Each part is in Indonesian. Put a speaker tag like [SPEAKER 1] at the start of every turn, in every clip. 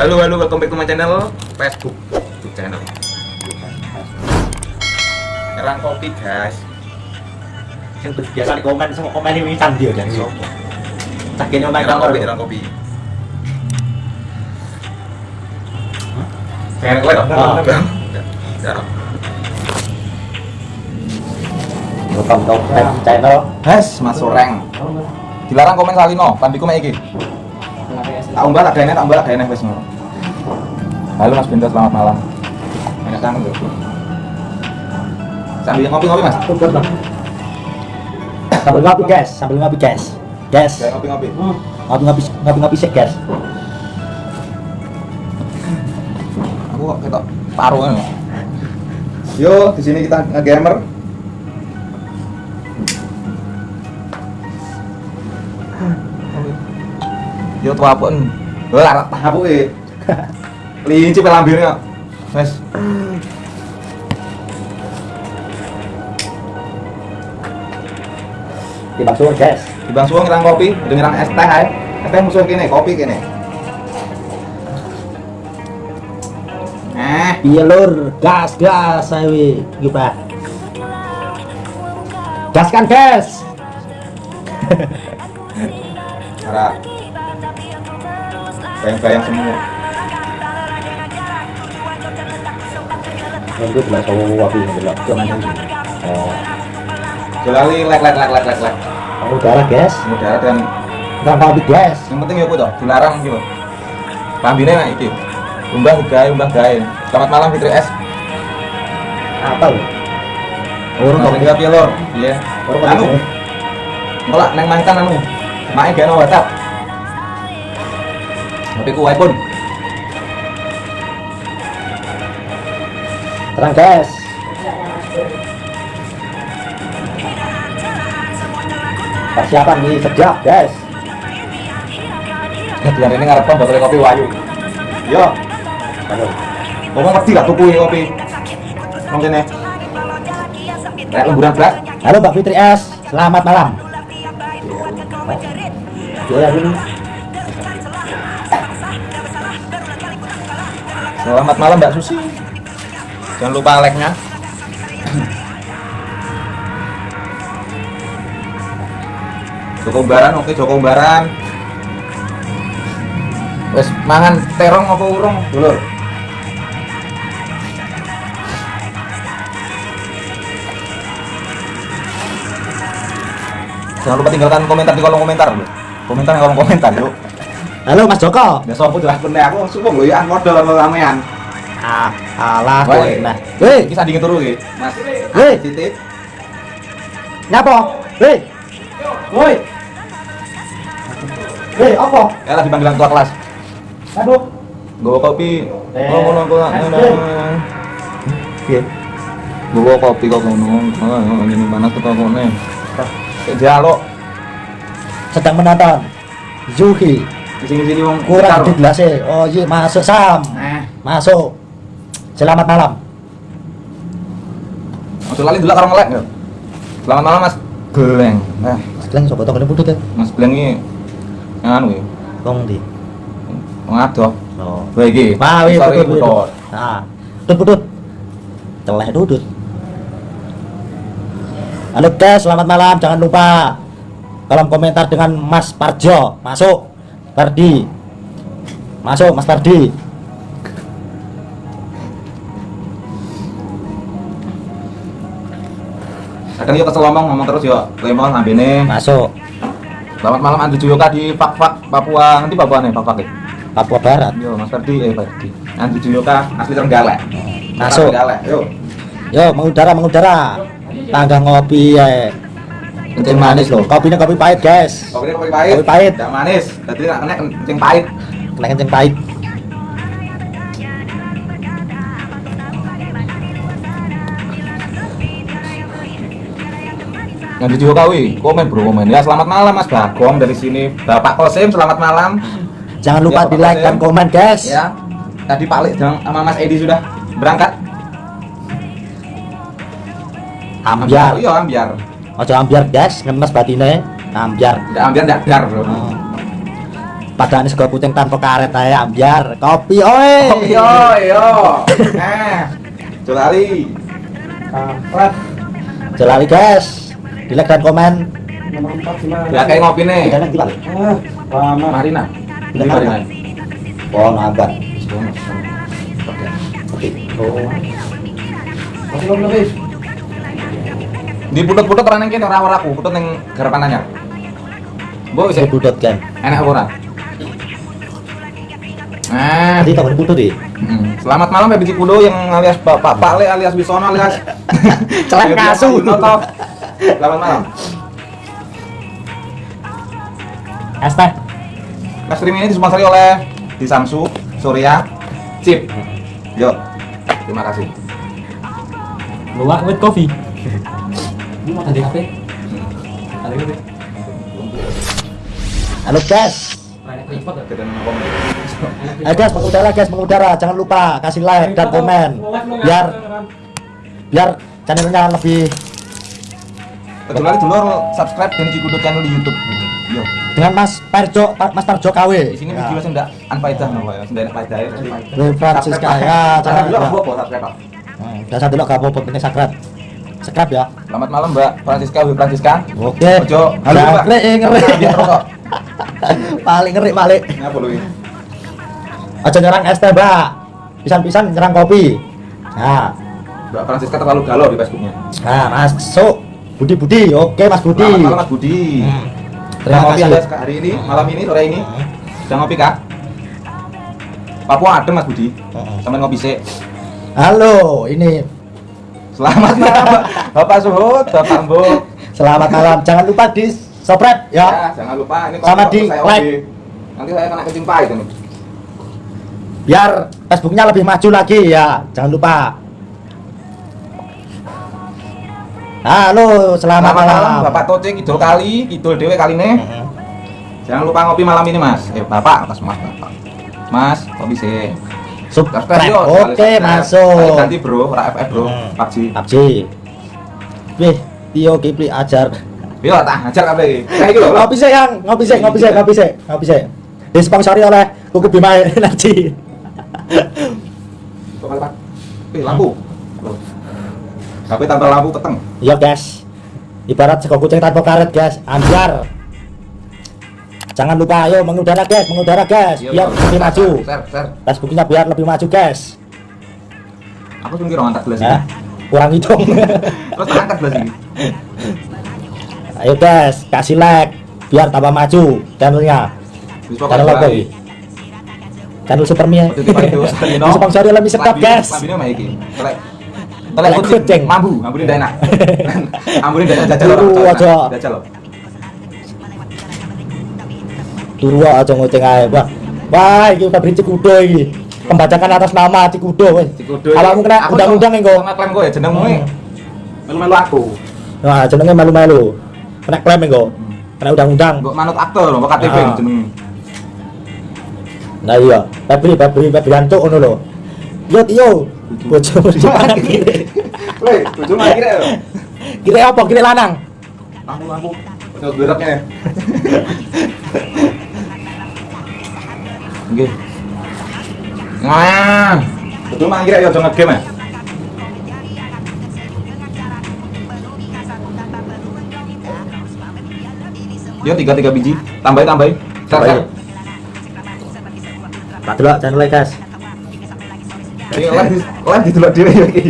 [SPEAKER 1] Halo halo welcome back to my channel Facebook YouTube channel. Erang kopi guys.
[SPEAKER 2] yang biasa di komen sama komen ini wisan dia dan
[SPEAKER 1] Iya.
[SPEAKER 2] sopo tak kene omae kamar
[SPEAKER 1] kopi, erang kopi. Pengen kowe dong?
[SPEAKER 2] Ah.
[SPEAKER 1] Jarang.
[SPEAKER 2] welcome to my channel
[SPEAKER 1] Hes, Mas Soreng. Dilarang komen salino, tambiku mek iki. Tak umbal tak gaene, tak umbal tak gaene wis ngono. Halo Mas Bindo, selamat malam. Enak lho. Sambil ngopi-ngopi Mas.
[SPEAKER 2] sambil ngopi guys sambil ngopi guys guys
[SPEAKER 1] Kayak ngopi-ngopi.
[SPEAKER 2] ngopi ngopi ngopi ngopi sih guys
[SPEAKER 1] Aku kok ketok paruh. Yo, di sini kita nge-gamer. Yo tuh apa Lah, apa e? Linci pelambirnya. Wes.
[SPEAKER 2] di bakso guys
[SPEAKER 1] Di Bang Suwung ngerang kopi, udah ngerang es teh ae. Es teh musuh kene, kopi kene. Eh,
[SPEAKER 2] iya lur gas gas saya gimana gas kan guys
[SPEAKER 1] cara bayang-bayang semua.
[SPEAKER 2] Nunggu bilang sama ngopi bilang jangan oh
[SPEAKER 1] Jelali lek lek lek lek lek lek.
[SPEAKER 2] kamu darah guys
[SPEAKER 1] Udara dan
[SPEAKER 2] nggak ngopi guys
[SPEAKER 1] yang penting ya aku toh dilarang gitu. Lambine nah iki. Umbah gawe, umbah gawe. Selamat malam Fitri S.
[SPEAKER 2] apa lu
[SPEAKER 1] Urung kok piye lor? Iya. Anu. Nolak neng mantan anu. Mae gawe no WhatsApp. Tapi ku iPhone.
[SPEAKER 2] terang guys persiapan nih sejak guys
[SPEAKER 1] Biar ini ngarep botol kopi wayu. Yo,
[SPEAKER 2] Aduh.
[SPEAKER 1] ngomong ngerti lah tuku kopi. Mungkin ya. Kayak lemburan berat.
[SPEAKER 2] halo Mbak Fitri S selamat malam ya ini
[SPEAKER 1] Selamat malam Mbak Susi. Jangan lupa like-nya. Joko Baran, oke Joko Baran. Wes mangan terong apa urung, dulur? Jangan lupa tinggalkan komentar di kolom komentar, lho. Komentar di kolom komentar, yuk.
[SPEAKER 2] Halo Mas Joko
[SPEAKER 1] Ya sopo jelas bener aku sumpah lho ya modal sama ramean.
[SPEAKER 2] ah alah nah weh
[SPEAKER 1] Iki sandinge turu iki. Mas.
[SPEAKER 2] Weh.
[SPEAKER 1] Titik.
[SPEAKER 2] nyapa weh woi weh apa
[SPEAKER 1] Ya lagi panggilan tua kelas.
[SPEAKER 2] aduh
[SPEAKER 1] Gowo kopi.
[SPEAKER 2] Eh,
[SPEAKER 1] ngono ngono.
[SPEAKER 2] Mas,
[SPEAKER 1] Piye? Gowo kopi kok ngono. Oh, mana tuh kok ngene. Dialog.
[SPEAKER 2] sedang menonton Zuhi
[SPEAKER 1] Di sini-sini wong
[SPEAKER 2] kurang di gelasnya oh iya masuk Sam
[SPEAKER 1] Eh,
[SPEAKER 2] masuk selamat malam
[SPEAKER 1] Ojo lali delok karo ngelek ya. Selamat malam Mas Gleng. Eh,
[SPEAKER 2] sedang sobat toko ini putut ya
[SPEAKER 1] Mas Gleng iki anu iki.
[SPEAKER 2] kong di
[SPEAKER 1] Wong adoh.
[SPEAKER 2] oh
[SPEAKER 1] iki.
[SPEAKER 2] Wah, iya putut,
[SPEAKER 1] putut.
[SPEAKER 2] Nah, putut, putut. Celeh dudut. Halo guys, selamat malam. Jangan lupa kolom komentar dengan Mas Parjo. Masuk. Pardi. Masuk Mas Pardi.
[SPEAKER 1] Kadang yo kesel ngomong, ngomong terus yo lemon ambene.
[SPEAKER 2] Masuk.
[SPEAKER 1] Selamat malam Andri Juyoka di Fak Fak Papua. Nanti Papua nih, Fak Fak.
[SPEAKER 2] Papua Barat.
[SPEAKER 1] Yo, Mas Ferdi, eh Ferdi. Andri Juyoka asli Trenggalek.
[SPEAKER 2] Masuk.
[SPEAKER 1] Trenggalek. Yo.
[SPEAKER 2] Yo, mengudara, mengudara. Tangga ngopi ya. Kencing manis loh. Kopinya kopi pahit, guys.
[SPEAKER 1] Kopi kopi pahit.
[SPEAKER 2] Kopi pahit.
[SPEAKER 1] Tidak manis. Tadi nak kena kencing pahit.
[SPEAKER 2] Kena kencing pahit.
[SPEAKER 1] Andri Juyoka wi, komen bro komen. Ya selamat malam Mas Bagong dari sini. Bapak Kosim, selamat malam.
[SPEAKER 2] Jangan lupa
[SPEAKER 1] Ya,
[SPEAKER 2] di like dan komen, guys.
[SPEAKER 1] Ya. Tadi Pak dan sama Mas Edi sudah berangkat.
[SPEAKER 2] Ambiar.
[SPEAKER 1] Iya, ambiar.
[SPEAKER 2] Ojo ambiar, guys. Ngemes batine. Ambiar.
[SPEAKER 1] Tidak ambiar, tidak dar bro.
[SPEAKER 2] Oh. Padahal ini sego kucing tanpa karet aja biar kopi oi.
[SPEAKER 1] Oh yo yo. Eh. Jolali.
[SPEAKER 3] Kampret.
[SPEAKER 2] Jelali guys. Di like dan komen.
[SPEAKER 3] Nomor empat gimana?
[SPEAKER 1] Ya kayak ngopi nih.
[SPEAKER 2] Tidak nanti.
[SPEAKER 3] Ah, lama.
[SPEAKER 1] Marina. Ini Marina.
[SPEAKER 2] Oh, nambah.
[SPEAKER 1] Oke.
[SPEAKER 3] Masih belum lebih.
[SPEAKER 1] Di putut-putut orang yang kene ora aku, putut ning garapan anyar. Mbok wis
[SPEAKER 2] budot kan.
[SPEAKER 1] enak ora? Nah,
[SPEAKER 2] Tadi tak budot di.
[SPEAKER 1] Hmm. Selamat malam Baby Cikudo yang alias Bapak Pale alias Wisono alias
[SPEAKER 2] Celek kasu.
[SPEAKER 1] Selamat malam.
[SPEAKER 2] Es teh.
[SPEAKER 1] Mas stream ini disponsori oleh di Samsu, Surya, Chip. Yo. Terima kasih.
[SPEAKER 3] Luwak with coffee. Ini mau tadi HP? Tadi HP.
[SPEAKER 2] Halo guys. Eh guys, mengudara guys, mengudara. Jangan lupa kasih like dan komen. Biar biar channelnya lebih
[SPEAKER 1] Kecuali dulu subscribe dan Cikudo channel di YouTube. Yo.
[SPEAKER 2] dengan Mas Parjo, Pa- Mas Parjo KW.
[SPEAKER 1] Di sini video sing ndak anfaedah nopo ya, ndak faedah ya.
[SPEAKER 2] Gue Francisca ya,
[SPEAKER 1] Jangan apa subscribe.
[SPEAKER 2] Hmm, Dasar dulu gak apa-apa, ini sakrat. Sakrat ya.
[SPEAKER 1] Selamat malam Mbak Francisca, Bu Francisca.
[SPEAKER 2] Oke.
[SPEAKER 1] Ojo. Halo Mbak.
[SPEAKER 2] ngeri, ngeri. Paling ngeri paling.
[SPEAKER 1] Ngapa lu ini?
[SPEAKER 2] Aja nyerang es teh, Mbak. Pisan-pisan nyerang kopi. Nah,
[SPEAKER 1] Mbak Francisca terlalu galau di Facebooknya.
[SPEAKER 2] nah masuk. Budi Budi, oke Mas Budi.
[SPEAKER 1] Selamat malam Mas Budi.
[SPEAKER 2] Hmm.
[SPEAKER 1] Terima
[SPEAKER 2] kasih.
[SPEAKER 1] Anda sek- hari ini, malam ini, sore ini.
[SPEAKER 2] Hmm.
[SPEAKER 1] Sudah ngopi kak? Papua adem Mas Budi.
[SPEAKER 2] Hmm.
[SPEAKER 1] Sampai ngopi sih.
[SPEAKER 2] Halo, ini
[SPEAKER 1] Selamat malam. Bapak Suhut, Bapak Mbo.
[SPEAKER 2] selamat malam. Jangan lupa di subscribe ya.
[SPEAKER 1] Ya, jangan lupa ini
[SPEAKER 2] Sama di
[SPEAKER 1] saya
[SPEAKER 2] like.
[SPEAKER 1] Nanti saya kena kucing pahit ini.
[SPEAKER 2] Biar Facebooknya lebih maju lagi ya. Jangan lupa. Halo, selamat, malam.
[SPEAKER 1] Bapak Toce Kidul kali, Kidul Dewe kali ini.
[SPEAKER 2] Hmm.
[SPEAKER 1] Jangan lupa ngopi malam ini Mas. Eh Bapak, Mas Mas Bapak. Mas, kopi sih.
[SPEAKER 2] Subscribe. Oke, masuk.
[SPEAKER 1] Ganti bro, ora FF bro,
[SPEAKER 2] Hmm.
[SPEAKER 1] PUBG.
[SPEAKER 2] PUBG. Wih, Tio Kipli ajar.
[SPEAKER 1] Yo, tak ajar kabeh iki. Kayak iki lho. lho.
[SPEAKER 2] Ngopi sih, Yang. Ngopi sih, ngopi sih, ngopi sih, ngopi. Disponsori oleh Kuku Bima Energi.
[SPEAKER 1] Kok malah Pak? Eh, lampu. HP tanpa lampu keteng.
[SPEAKER 2] Iya, guys. Ibarat sego kucing tanpa karet, guys. Anjar. Jangan lupa, ayo mengudara, guys, mengudara, guys.
[SPEAKER 1] Iya,
[SPEAKER 2] Biar
[SPEAKER 1] betul.
[SPEAKER 2] lebih maju.
[SPEAKER 1] Share.
[SPEAKER 2] Facebooknya biar lebih maju, guys.
[SPEAKER 1] Aku sing kira ngangkat gelas
[SPEAKER 2] Ya, kurang hitung.
[SPEAKER 1] Terus angkat gelas ini.
[SPEAKER 2] ayo, guys, kasih like biar tambah maju channelnya. Channel ini? Channel Supermia. Disponsori Mr. Top, guys.
[SPEAKER 1] Telek. Kucing. Mambu, mambu ini enak. Mambu ini enak jajal. Jajal
[SPEAKER 2] Turu aja ngoceng ae, Wah. Wah, iki pabrik Cikudo iki. Pembacakan atas nama Cikudo weh.
[SPEAKER 1] Cikudo.
[SPEAKER 2] Awakmu kena
[SPEAKER 1] Aku
[SPEAKER 2] undang-undang engko.
[SPEAKER 1] Sama klaim kok ya jenengmu.
[SPEAKER 2] Hmm.
[SPEAKER 1] Melu-melu aku.
[SPEAKER 2] Nah, jenenge malu-malu. Kena klaim engko. Kena undang-undang.
[SPEAKER 1] Kok manut aktor loh, kok KTP
[SPEAKER 2] Ah.
[SPEAKER 1] jenengmu.
[SPEAKER 2] Nah iya, Febri, Febri, Febri Anto ngono lho. Yo yo, bojomu di kanan kiri.
[SPEAKER 1] Woi, bojo mah kira lho.
[SPEAKER 2] Kira apa? Kira lanang.
[SPEAKER 1] Lampu-lampu. Udah beraknya. Nggih. Nah, kira ya aja ngegame ya. Yo tiga tiga biji, tambahin tambahin. Share,
[SPEAKER 2] Tambahin. Tak delok channel guys.
[SPEAKER 1] Ini live di live di delok dhewe ya iki.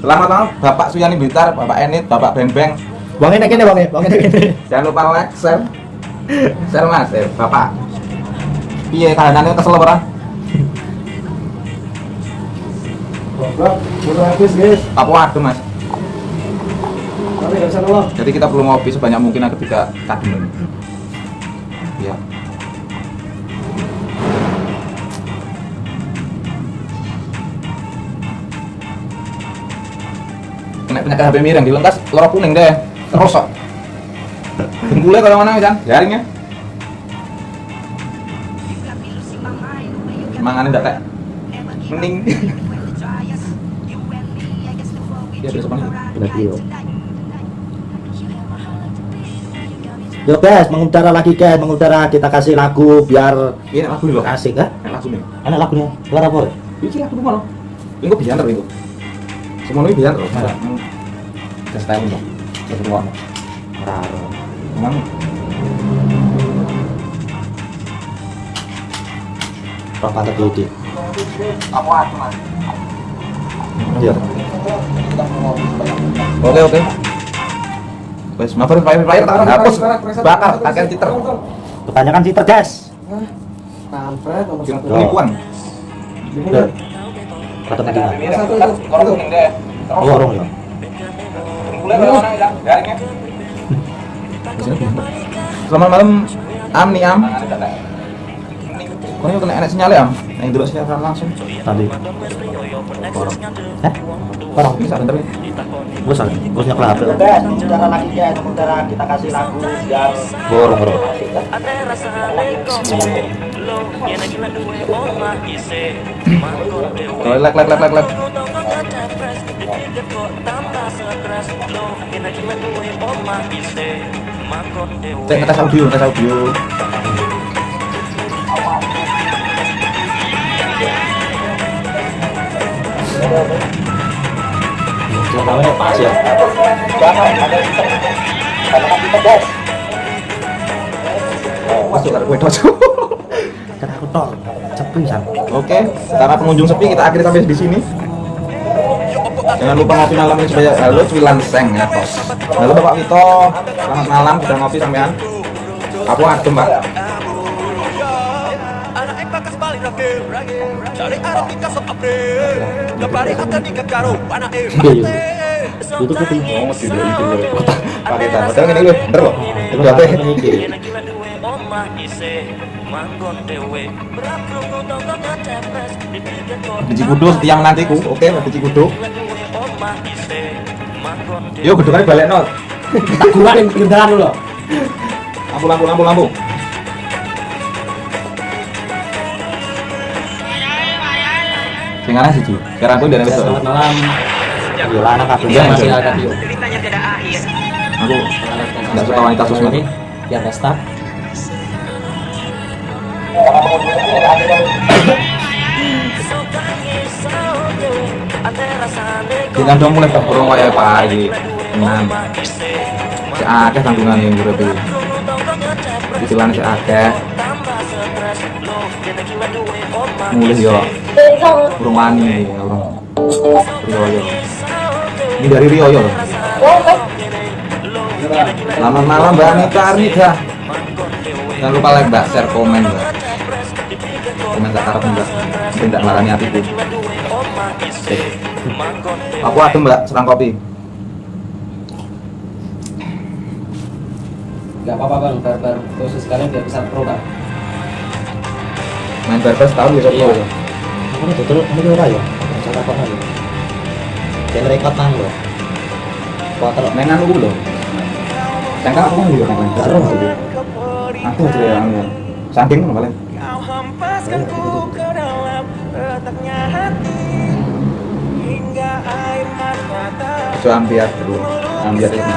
[SPEAKER 1] Selamat malam Bapak Suyani Blitar, Bapak Enit, Bapak Beng Beng.
[SPEAKER 2] Wong ini kene wong ini, wong ini kene.
[SPEAKER 1] Jangan lupa like, share. Share Mas, eh Bapak. Piye kahanane kesel ora?
[SPEAKER 3] Goblok, udah habis guys.
[SPEAKER 1] Apa waduh Mas?
[SPEAKER 3] Tapi nggak bisa nolong.
[SPEAKER 1] Jadi kita perlu ngopi sebanyak mungkin agar tidak kadung. Ya. Kena penyakit HP miring dilentas loro kuning deh. Rosok. Dengkulnya kalau mana kan? Jaringnya. Manganin ndak kayak mending. Ya, besok mana?
[SPEAKER 2] Benar iya. Yo guys, mengudara lagi guys, mengudara kita kasih lagu biar
[SPEAKER 1] Ini lagu nih loh.
[SPEAKER 2] asik ya.
[SPEAKER 1] Enak lagu nih.
[SPEAKER 2] Enak lagunya. Suara apa?
[SPEAKER 1] Iki lagu rumah loh. Ini biar terus itu. Semua ini biar terus. Gas tahu loh. Terus rumah.
[SPEAKER 2] Raro.
[SPEAKER 1] Emang
[SPEAKER 2] Rock pantat dulu
[SPEAKER 1] apa mas?
[SPEAKER 2] Iya.
[SPEAKER 1] Oke oke. Wes, maaf fire fire tak hapus. Bakar, akan titer.
[SPEAKER 2] Kebanyakan cheater guys.
[SPEAKER 4] Kampret nomor satu.
[SPEAKER 1] Penipuan.
[SPEAKER 4] Itu.
[SPEAKER 2] Oh, ya.
[SPEAKER 1] Selamat malam, Am nih Am. Kau ini kena enak sinyal ya Am? Yang dulu sinyal langsung.
[SPEAKER 2] Tadi. Orang. Eh? Orang.
[SPEAKER 1] Bisa bentar nih.
[SPEAKER 2] Gue salah. Gue nyakla HP. Mengudara lagi guys, mengudara kita kasih lagu biar
[SPEAKER 1] Borong borong. Kalau lek lek lek lek lek. Cek ngetes audio, ngetes audio.
[SPEAKER 2] Pas ya.
[SPEAKER 1] Masuk kue
[SPEAKER 2] aku tok.
[SPEAKER 1] Oke, karena pengunjung sepi kita akhiri sampai di sini. Jangan lupa ngopi malam ini supaya halo cuilan seng ya tos. Halo Bapak Vito, selamat malam sudah ngopi sampean. Aku adem Pak.
[SPEAKER 2] Itu kutu.
[SPEAKER 1] Tidak itu loh. Paketan. Padahal ini loh, bener loh. Itu apa? Biji kudu tiang nantiku. Oke, biji kudu. Yo, kudu kan balik not.
[SPEAKER 4] Tak gunain kendaraan dulu.
[SPEAKER 1] Lampu, lampu, lampu, lampu. Sing ana siji. Sekarang aku dari besok.
[SPEAKER 4] Selamat malam. Masih ada video.
[SPEAKER 1] Aku nggak suka wanita.
[SPEAKER 4] Ini biar pesta.
[SPEAKER 1] Kita dong mulai berkurang kayak pagi. Enam. Si akeh tanggungan yang gue pilih. Istilahnya si akeh. Mulai yo. Burung wani, burung. Rio yo. Ini dari Rio yo. Selamat malam Mbak Anita Arnida. Jangan lupa like Mbak, share, komen Mbak. Komen tak harap Mbak. Tidak marani hatiku. Oke. Aku adem Mbak, serang kopi.
[SPEAKER 4] Gak apa-apa bang, barbar khusus sekalian biar bisa pro bang.
[SPEAKER 1] Main barbers tahu ya
[SPEAKER 4] Iya.
[SPEAKER 1] sopo.
[SPEAKER 2] Aku ini tutur ini ora ya. Cara apa lagi? Dan rekod nang lho. Kuater
[SPEAKER 1] Main anu dulu. Cangkang aku kan.
[SPEAKER 2] Gak ero aku.
[SPEAKER 1] Aku aja yang. Saking ngono paling. Itu ambiar dulu. Ambiar ini.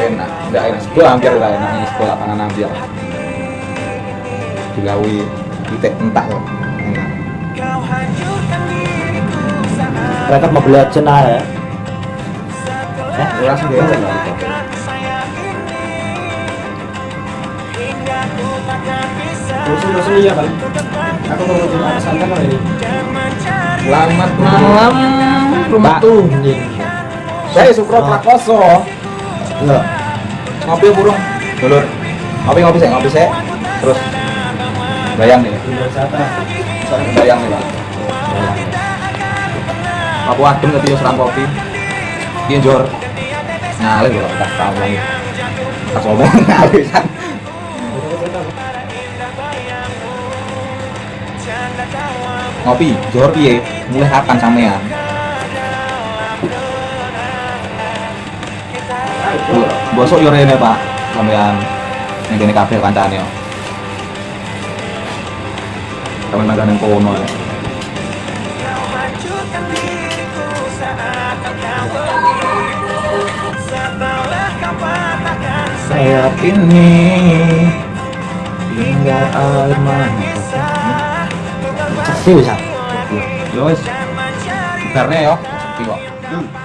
[SPEAKER 1] Enak, enggak enak. Sekolah ambiar lah enak ini sekolah pangan ambiar. Dilawi titik entah loh. Enak.
[SPEAKER 2] Rekod Mobile Legends ah ya.
[SPEAKER 1] Eh, dia lah.
[SPEAKER 4] Iya bang. Aku mau ke kali ini.
[SPEAKER 1] Selamat malam, rumah tuh. Saya Sukro Prakoso.
[SPEAKER 2] Enggak.
[SPEAKER 1] Ngopi burung. Dulur. Ngopi ngopi saya, ngopi saya. Terus bayang nih. Bayang nih, Pak. Aku adem tapi yo serang kopi. Iki njor. Nyale kok tak tahu lagi. Tak ngomong ngawisan. Ngopi, jor piye? Mulai kapan sampean? Bosok yo rene, Pak. Sampean ning kene kabeh kancane yo. Kamen nang kono ya. Sayap ini hingga air mata
[SPEAKER 2] Sepi bisa.
[SPEAKER 1] Yo wis. Karena yo, sepi kok. Assalamualaikum.